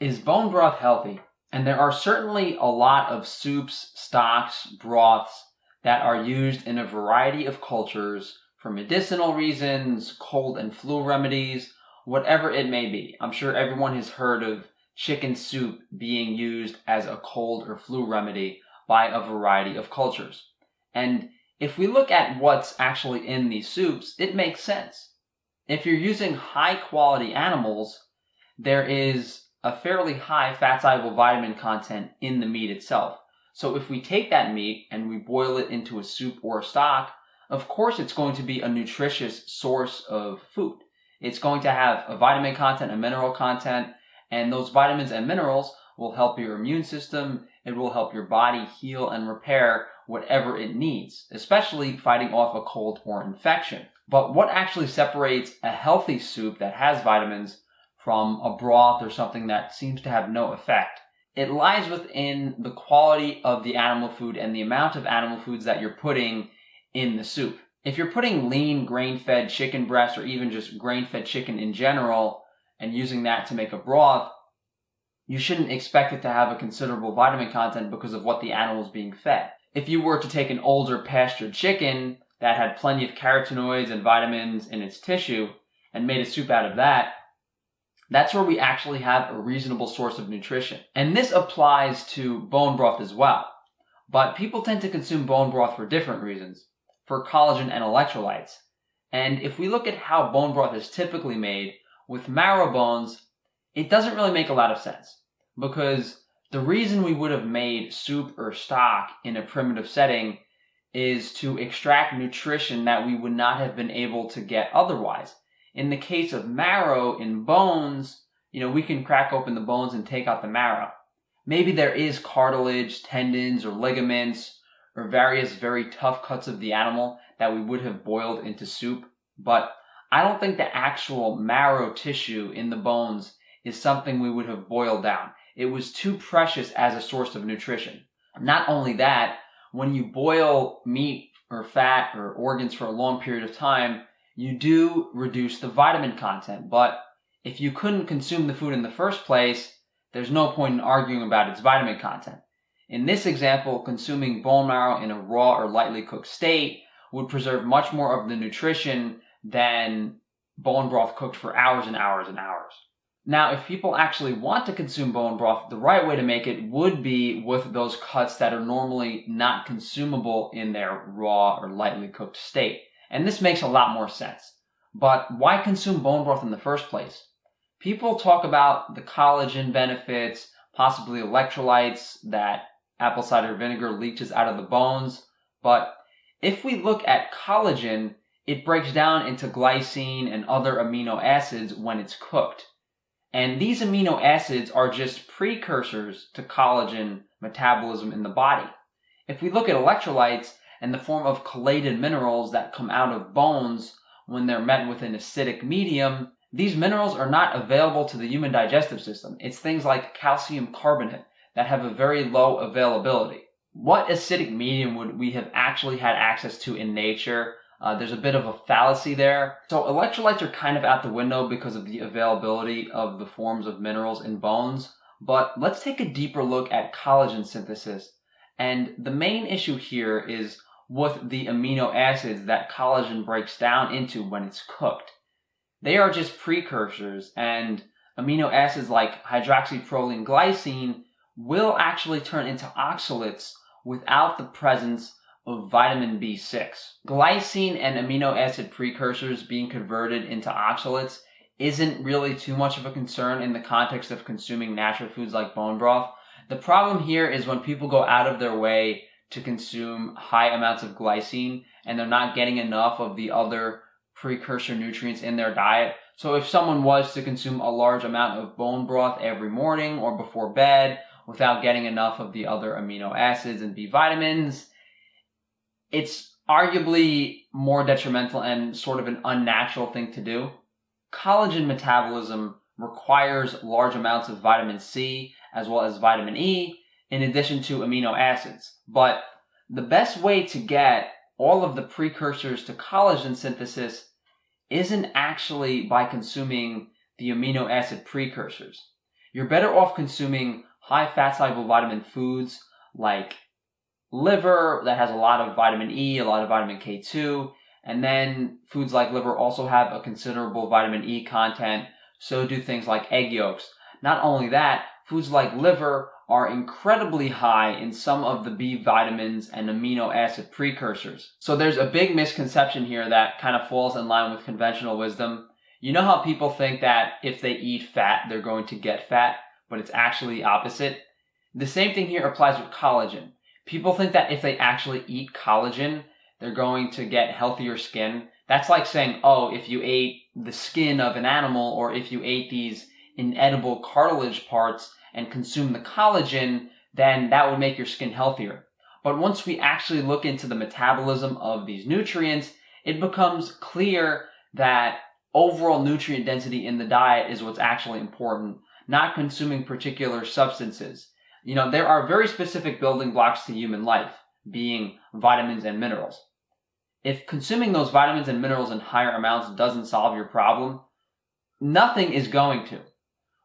Is bone broth healthy? And there are certainly a lot of soups, stocks, broths that are used in a variety of cultures for medicinal reasons, cold and flu remedies, whatever it may be. I'm sure everyone has heard of chicken soup being used as a cold or flu remedy by a variety of cultures. And if we look at what's actually in these soups, it makes sense. If you're using high quality animals, there is a fairly high fat soluble vitamin content in the meat itself. So if we take that meat and we boil it into a soup or a stock, of course it's going to be a nutritious source of food. It's going to have a vitamin content, a mineral content, and those vitamins and minerals will help your immune system. It will help your body heal and repair whatever it needs, especially fighting off a cold or infection. But what actually separates a healthy soup that has vitamins from a broth or something that seems to have no effect. It lies within the quality of the animal food and the amount of animal foods that you're putting in the soup. If you're putting lean grain-fed chicken breast or even just grain-fed chicken in general and using that to make a broth, you shouldn't expect it to have a considerable vitamin content because of what the animal is being fed. If you were to take an older pastured chicken that had plenty of carotenoids and vitamins in its tissue and made a soup out of that, that's where we actually have a reasonable source of nutrition. And this applies to bone broth as well. But people tend to consume bone broth for different reasons, for collagen and electrolytes. And if we look at how bone broth is typically made, with marrow bones, it doesn't really make a lot of sense. Because the reason we would have made soup or stock in a primitive setting is to extract nutrition that we would not have been able to get otherwise. In the case of marrow in bones, you know, we can crack open the bones and take out the marrow. Maybe there is cartilage, tendons, or ligaments, or various very tough cuts of the animal that we would have boiled into soup, but I don't think the actual marrow tissue in the bones is something we would have boiled down. It was too precious as a source of nutrition. Not only that, when you boil meat or fat or organs for a long period of time, you do reduce the vitamin content. But if you couldn't consume the food in the first place, there's no point in arguing about its vitamin content. In this example, consuming bone marrow in a raw or lightly cooked state would preserve much more of the nutrition than bone broth cooked for hours and hours and hours. Now, if people actually want to consume bone broth, the right way to make it would be with those cuts that are normally not consumable in their raw or lightly cooked state. And this makes a lot more sense. But why consume bone broth in the first place? People talk about the collagen benefits, possibly electrolytes that apple cider vinegar leaches out of the bones. But if we look at collagen, it breaks down into glycine and other amino acids when it's cooked. And these amino acids are just precursors to collagen metabolism in the body. If we look at electrolytes, and the form of chelated minerals that come out of bones when they're met with an acidic medium, these minerals are not available to the human digestive system. It's things like calcium carbonate that have a very low availability. What acidic medium would we have actually had access to in nature? Uh, there's a bit of a fallacy there. So electrolytes are kind of out the window because of the availability of the forms of minerals in bones. But let's take a deeper look at collagen synthesis. And the main issue here is with the amino acids that collagen breaks down into when it's cooked. They are just precursors, and amino acids like hydroxyproline glycine will actually turn into oxalates without the presence of vitamin B6. Glycine and amino acid precursors being converted into oxalates isn't really too much of a concern in the context of consuming natural foods like bone broth. The problem here is when people go out of their way to consume high amounts of glycine and they're not getting enough of the other precursor nutrients in their diet. So if someone was to consume a large amount of bone broth every morning or before bed without getting enough of the other amino acids and B vitamins, it's arguably more detrimental and sort of an unnatural thing to do. Collagen metabolism requires large amounts of vitamin C as well as vitamin E in addition to amino acids. But the best way to get all of the precursors to collagen synthesis isn't actually by consuming the amino acid precursors. you're better off consuming high fat soluble vitamin foods like liver that has a lot of vitamin E, a lot of vitamin K2, and then foods like liver also have a considerable vitamin E content, so do things like egg yolks. Not only that, foods like liver are incredibly high in some of the B vitamins and amino acid precursors. So there's a big misconception here that kind of falls in line with conventional wisdom. You know how people think that if they eat fat, they're going to get fat, but it's actually opposite? The same thing here applies with collagen. People think that if they actually eat collagen, they're going to get healthier skin. That's like saying, oh, if you ate the skin of an animal or if you ate these inedible cartilage parts and consume the collagen, then that would make your skin healthier. But once we actually look into the metabolism of these nutrients, it becomes clear that overall nutrient density in the diet is what's actually important, not consuming particular substances. You know, there are very specific building blocks to human life, being vitamins and minerals. If consuming those vitamins and minerals in higher amounts doesn't solve your problem, nothing is going to.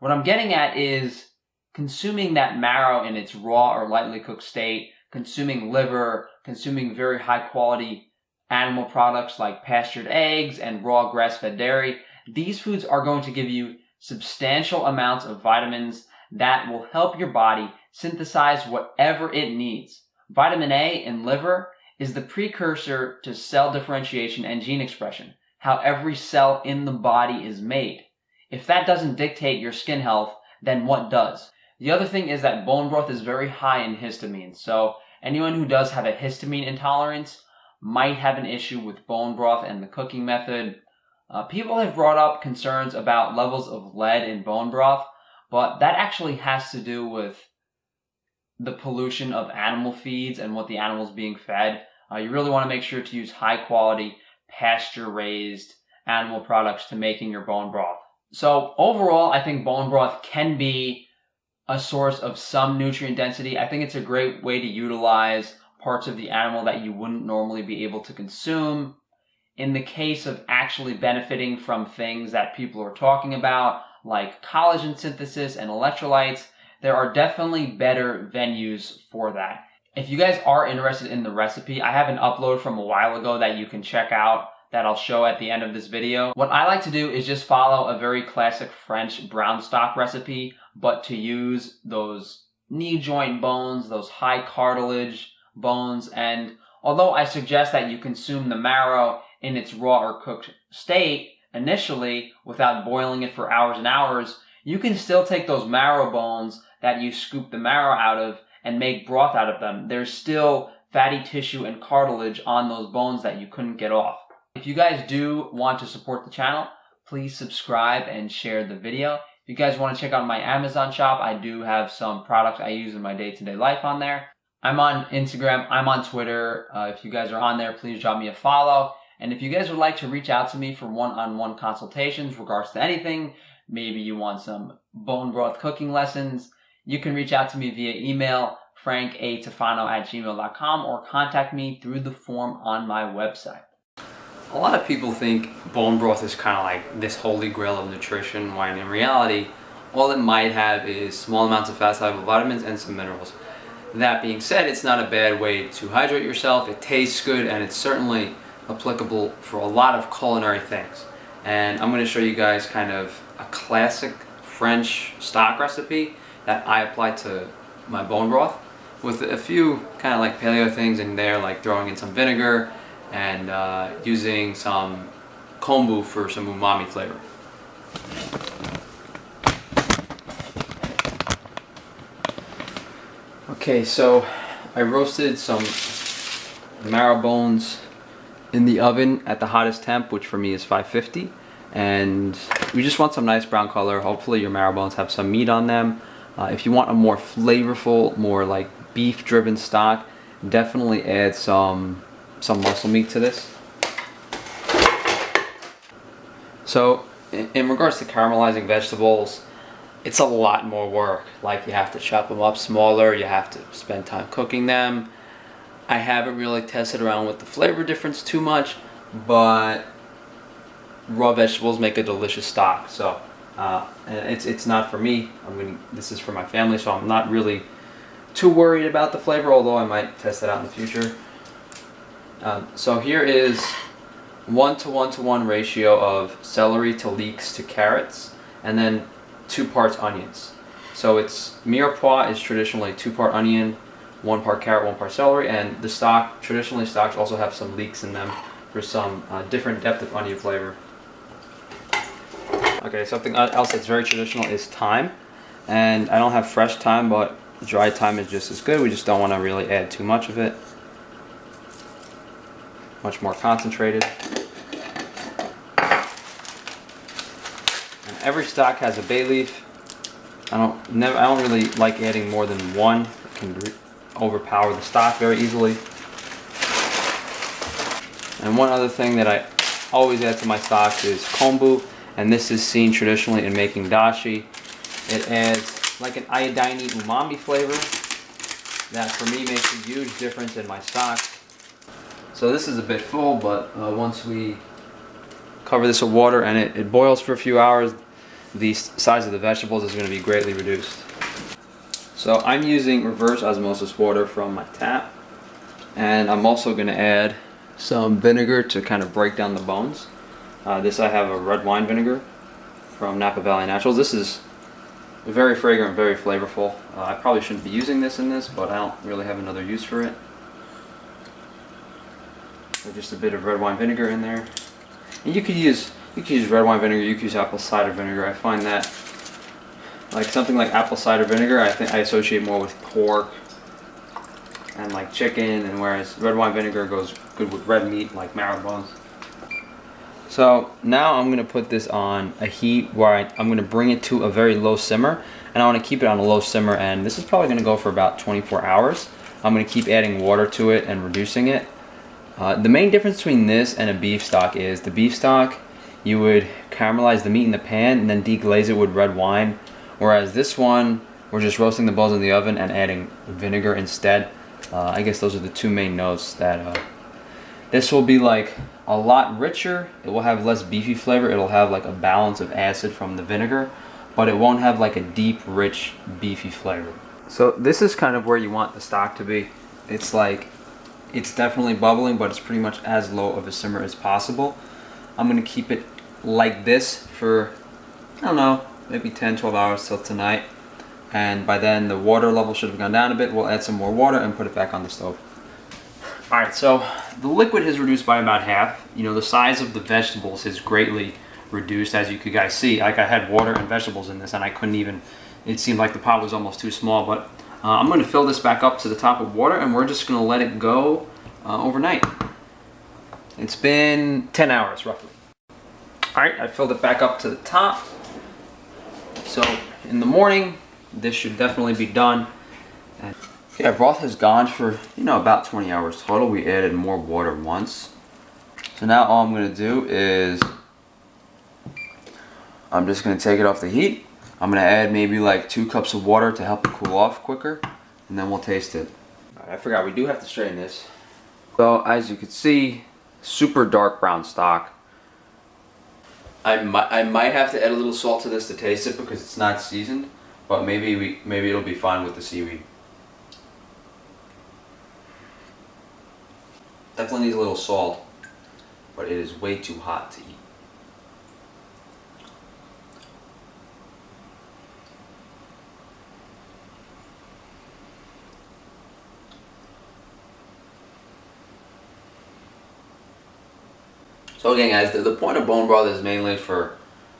What I'm getting at is consuming that marrow in its raw or lightly cooked state, consuming liver, consuming very high quality animal products like pastured eggs and raw grass fed dairy. These foods are going to give you substantial amounts of vitamins that will help your body synthesize whatever it needs. Vitamin A in liver is the precursor to cell differentiation and gene expression, how every cell in the body is made. If that doesn't dictate your skin health, then what does? The other thing is that bone broth is very high in histamine, so anyone who does have a histamine intolerance might have an issue with bone broth and the cooking method. Uh, people have brought up concerns about levels of lead in bone broth, but that actually has to do with the pollution of animal feeds and what the animal's being fed. Uh, you really want to make sure to use high quality, pasture raised animal products to making your bone broth. So overall, I think bone broth can be a source of some nutrient density. I think it's a great way to utilize parts of the animal that you wouldn't normally be able to consume. In the case of actually benefiting from things that people are talking about, like collagen synthesis and electrolytes, there are definitely better venues for that. If you guys are interested in the recipe, I have an upload from a while ago that you can check out that I'll show at the end of this video. What I like to do is just follow a very classic French brown stock recipe, but to use those knee joint bones, those high cartilage bones, and although I suggest that you consume the marrow in its raw or cooked state initially without boiling it for hours and hours, you can still take those marrow bones that you scoop the marrow out of and make broth out of them. There's still fatty tissue and cartilage on those bones that you couldn't get off. If you guys do want to support the channel, please subscribe and share the video. If you guys want to check out my Amazon shop, I do have some products I use in my day-to-day life on there. I'm on Instagram, I'm on Twitter. Uh, if you guys are on there, please drop me a follow. And if you guys would like to reach out to me for one-on-one -on -one consultations regards to anything, maybe you want some bone broth cooking lessons, you can reach out to me via email, frankatufano at gmail.com, or contact me through the form on my website. A lot of people think bone broth is kind of like this holy grail of nutrition, when in reality, all it might have is small amounts of fat-soluble vitamins and some minerals. That being said, it's not a bad way to hydrate yourself. It tastes good and it's certainly applicable for a lot of culinary things. And I'm going to show you guys kind of a classic French stock recipe that I apply to my bone broth with a few kind of like paleo things in there like throwing in some vinegar and uh, using some kombu for some umami flavor. Okay, so I roasted some marrow bones in the oven at the hottest temp, which for me is 550. And we just want some nice brown color. Hopefully your marrow bones have some meat on them. Uh, if you want a more flavorful, more like beef driven stock, definitely add some, some muscle meat to this. So in, regards to caramelizing vegetables, it's a lot more work. Like you have to chop them up smaller, you have to spend time cooking them. I haven't really tested around with the flavor difference too much, but raw vegetables make a delicious stock. So Uh, it's it's not for me. I mean, this is for my family, so I'm not really too worried about the flavor. Although I might test it out in the future. Um, so here is one to one to one ratio of celery to leeks to carrots, and then two parts onions. So it's mirepoix is traditionally two part onion, one part carrot, one part celery, and the stock traditionally stocks also have some leeks in them for some uh, different depth of onion flavor. Okay, something else that's very traditional is thyme, and I don't have fresh thyme, but dry thyme is just as good. We just don't want to really add too much of it. Much more concentrated. And every stock has a bay leaf. I don't never I don't really like adding more than one. It can overpower the stock very easily. And one other thing that I always add to my stocks is kombu, and this is seen traditionally in making dashi. It adds like an iodine umami flavor that for me makes a huge difference in my stock. So this is a bit full, but uh, once we cover this with water and it, it boils for a few hours, the size of the vegetables is going to be greatly reduced. So I'm using reverse osmosis water from my tap. And I'm also going to add some vinegar to kind of break down the bones. Uh, this I have a red wine vinegar from Napa Valley Naturals. This is very fragrant, very flavorful. Uh, I probably shouldn't be using this in this, but I don't really have another use for it. So just a bit of red wine vinegar in there. And you could use you could use red wine vinegar, you could use apple cider vinegar. I find that like something like apple cider vinegar, I think I associate more with pork and like chicken, and whereas red wine vinegar goes good with red meat like marrow bones. So now I'm gonna put this on a heat where I, am gonna bring it to a very low simmer, and I wanna keep it on a low simmer, and this is probably gonna go for about 24 hours. I'm gonna keep adding water to it and reducing it. Uh, the main difference between this and a beef stock is the beef stock, you would caramelize the meat in the pan and then deglaze it with red wine Whereas this one, we're just roasting the balls in the oven and adding vinegar instead. Uh, I guess those are the two main notes that uh, this will be like a lot richer. It will have less beefy flavor. It'll have like a balance of acid from the vinegar, but it won't have like a deep, rich, beefy flavor. So this is kind of where you want the stock to be. It's like, it's definitely bubbling, but it's pretty much as low of a simmer as possible. I'm gonna keep it like this for, I don't know, maybe 10 12 hours till tonight. And by then the water level should have gone down a bit. We'll add some more water and put it back on the stove. All right so the liquid has reduced by about half. You know the size of the vegetables has greatly reduced as you could guys see. Like i had water and vegetables in this and i couldn't even it seemed like the pot was almost too small but uh, i'm going to fill this back up to the top of water and we're just going to let it go uh, overnight it's been 10 hours roughly all right i filled it back up to the top so in the morning, this should definitely be done. And our broth has gone for, you know, about 20 hours total. We added more water once. So now all I'm going to do is I'm just going to take it off the heat. I'm going to add maybe like two cups of water to help it cool off quicker. And then we'll taste it. Right, I forgot, we do have to strain this. So as you can see, super dark brown stock. I might, I might have to add a little salt to this to taste it because it's not seasoned, but maybe we maybe it'll be fine with the seaweed. Definitely needs a little salt, but it is way too hot to eat. So again guys, the, the point of bone broth is mainly for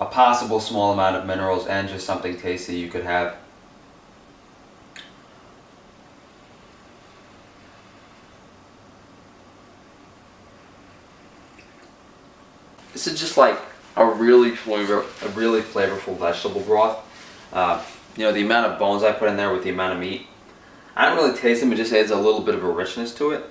a possible small amount of minerals and just something tasty you could have. This is just like a really flavor, a really flavorful vegetable broth. Uh, you know, the amount of bones I put in there with the amount of meat, I don't really taste them, it just adds a little bit of a richness to it.